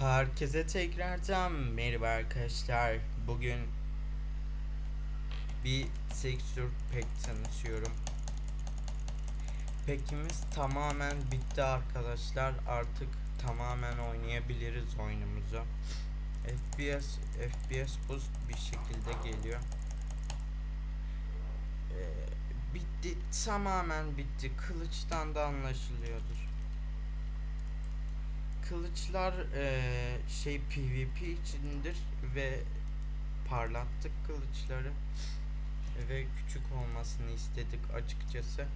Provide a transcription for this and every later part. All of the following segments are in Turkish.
Herkese tekrardan merhaba arkadaşlar. Bugün bir Sextur pek tanıtıyorum. Pekimiz tamamen bitti arkadaşlar. Artık tamamen oynayabiliriz oyunumuzu. FPS FPS boost bir şekilde geliyor. Ee, bitti tamamen bitti. Kılıçtan da anlaşılıyordur. Kılıçlar eee, şey PvP içindir ve parlattık kılıçları ve küçük olmasını istedik açıkçası.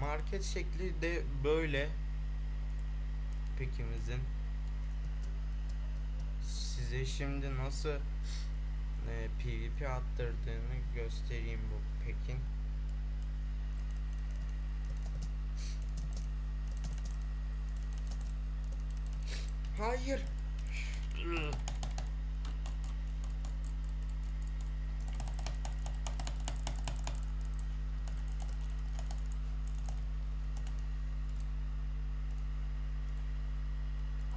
Market şekli de böyle pekimizin. Size şimdi nasıl eee, PvP attırdığını göstereyim bu pekin. Hayır.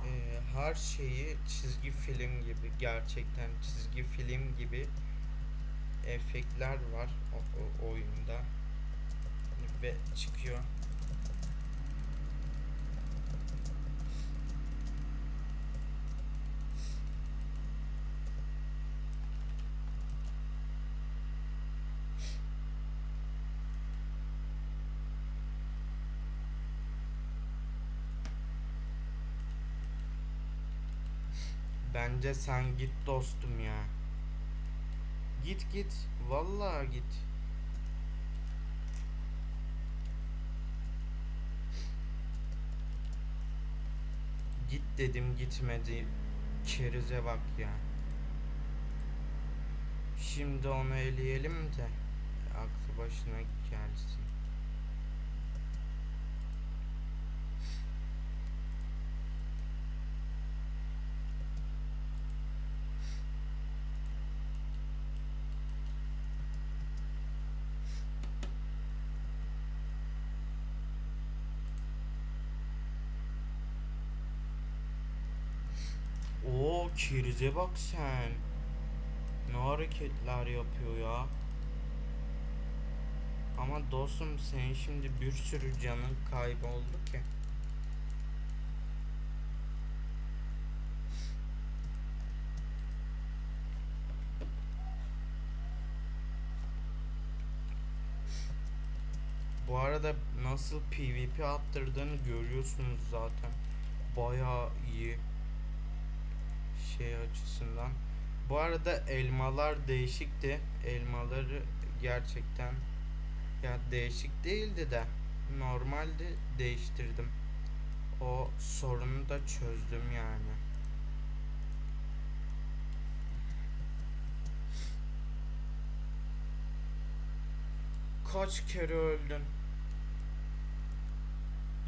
Ee, her şeyi çizgi film gibi gerçekten çizgi film gibi efektler var o, o oyunda ve çıkıyor. Bence sen git dostum ya. Git git. Vallahi git. Git dedim gitmedi. Kerize bak ya. Şimdi onu eleyelim de aklı başına gelsin. Kerize bak sen. Ne hareketler yapıyor ya. Ama dostum senin şimdi bir sürü canın kayboldu ki. Bu arada nasıl PvP attırdığını görüyorsunuz zaten. Bayağı iyi şey açısından. Bu arada elmalar değişikti. Elmaları gerçekten ya değişik değildi de normalde değiştirdim. O sorunu da çözdüm yani. Kaç kere öldün?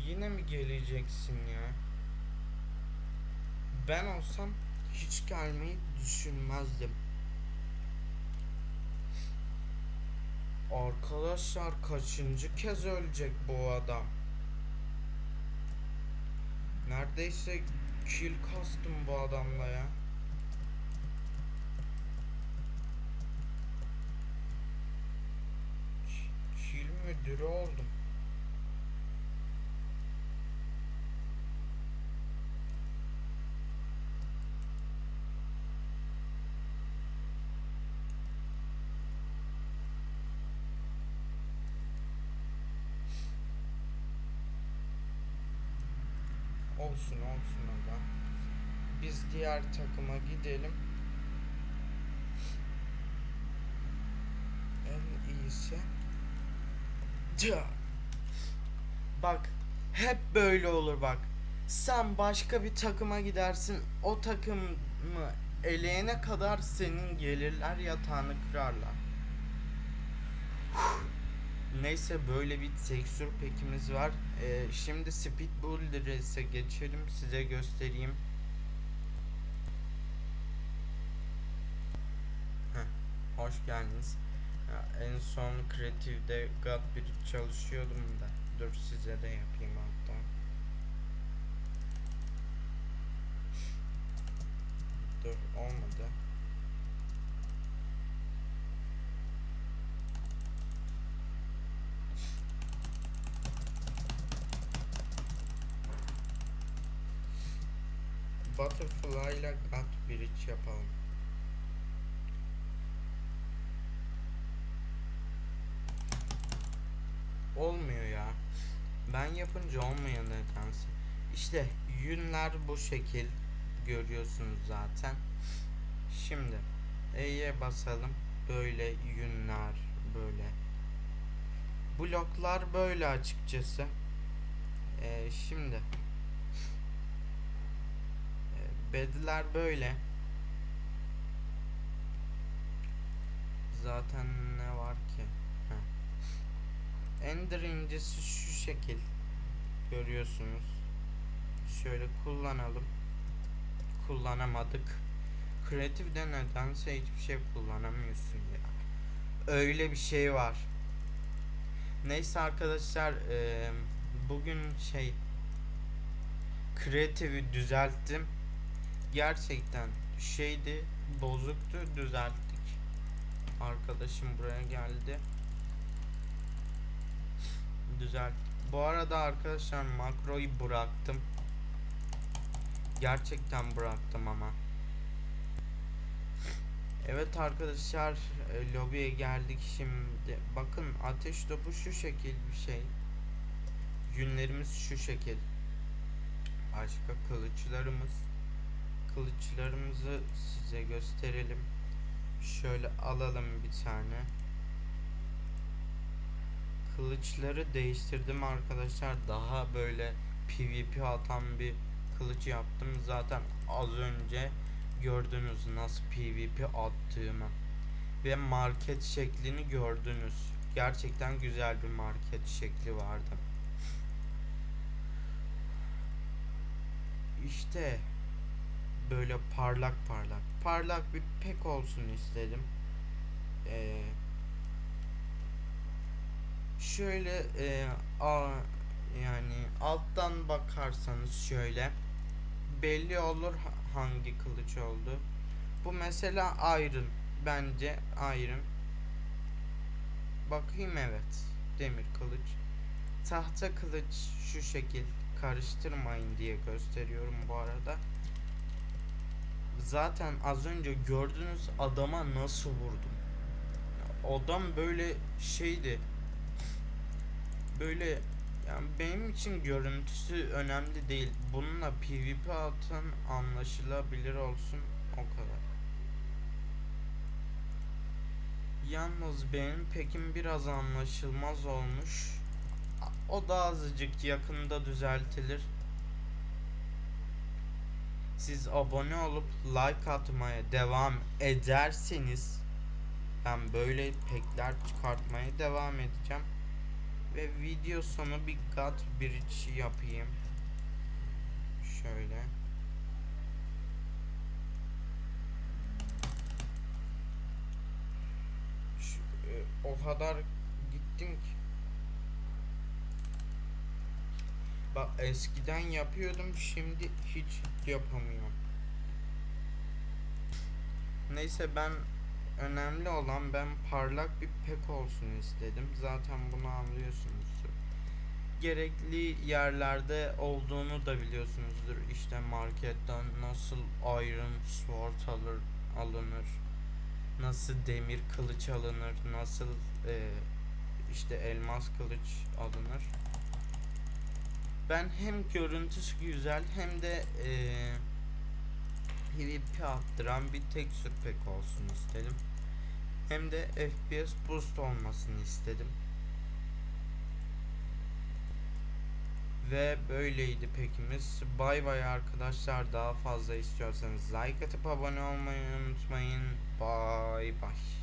Yine mi geleceksin ya? Ben olsam hiç gelmeyi düşünmezdim. Arkadaşlar kaçıncı kez ölecek bu adam? Neredeyse kill kastım bu adamla ya. Ki- Kill müdürü oldum. Olsun olsun aga. Biz diğer takıma gidelim. En iyisi. Tüh. Bak hep böyle olur bak. Sen başka bir takıma gidersin. O takımı eleyene kadar senin gelirler yatağını kırarlar. Neyse böyle bir tekstür pekimiz var. Ee, şimdi Speed Builder'e geçelim. Size göstereyim. Heh, hoş geldiniz. Ya, en son kreatifde God Bridge çalışıyordum da. Dur size de yapayım hatta. Dur olmadı. Butterfly ile God Bridge yapalım. Olmuyor ya. Ben yapınca olmuyor nedense. İşte yünler bu şekil görüyorsunuz zaten. Şimdi E'ye basalım. Böyle yünler böyle. Bloklar böyle açıkçası. Ee, şimdi bedler böyle. Zaten ne var ki? Heh. Ender incisi şu şekil. Görüyorsunuz. Şöyle kullanalım. Kullanamadık. Kreatifde nedense hiçbir şey kullanamıyorsun ya. Öyle bir şey var. Neyse arkadaşlar bugün şey kreatifi düzelttim. Gerçekten şeydi bozuktu düzelttik. Arkadaşım buraya geldi. Düzelt. Bu arada arkadaşlar makroyu bıraktım. Gerçekten bıraktım ama. Evet arkadaşlar e, lobiye geldik şimdi. Bakın ateş topu şu şekil bir şey. Yünlerimiz şu şekil. Başka kılıçlarımız. Kılıçlarımızı size gösterelim. Şöyle alalım bir tane. Kılıçları değiştirdim arkadaşlar. Daha böyle PvP atan bir kılıç yaptım. Zaten az önce gördünüz nasıl PvP attığımı ve market şeklini gördünüz. Gerçekten güzel bir market şekli vardı. İşte böyle parlak parlak parlak bir pek olsun istedim. Ee, şöyle e, a, yani alttan bakarsanız şöyle belli olur hangi kılıç oldu. Bu mesela Iron. Bence Iron. Bakayım evet. Demir kılıç. Tahta kılıç şu şekil. Karıştırmayın diye gösteriyorum bu arada. Zaten az önce gördünüz adama nasıl vurdum. Adam böyle şeydi. Böyle yani benim için görüntüsü önemli değil. Bununla PvP atan anlaşılabilir olsun o kadar. Yalnız benim pekim biraz anlaşılmaz olmuş. O da azıcık yakında düzeltilir. Siz abone olup like atmaya devam ederseniz ben böyle pekler çıkartmaya devam edeceğim. Ve video sonu bir God Bridge yapayım. Şöyle. Şu, e, o kadar gittim ki. Bak eskiden yapıyordum şimdi hiç yapamıyorum. Neyse ben önemli olan ben parlak bir pek olsun istedim. Zaten bunu anlıyorsunuzdur. Gerekli yerlerde olduğunu da biliyorsunuzdur. İşte marketten nasıl iron sword alır, alınır. Nasıl demir kılıç alınır. Nasıl e, işte elmas kılıç alınır. Ben hem görüntüsü güzel hem de eee PvP attıran bir tekstür pek olsun istedim. Hem de FPS boost olmasını istedim. Ve böyleydi pekimiz. Bay bay arkadaşlar. Daha fazla istiyorsanız like atıp abone olmayı unutmayın. Bay bay.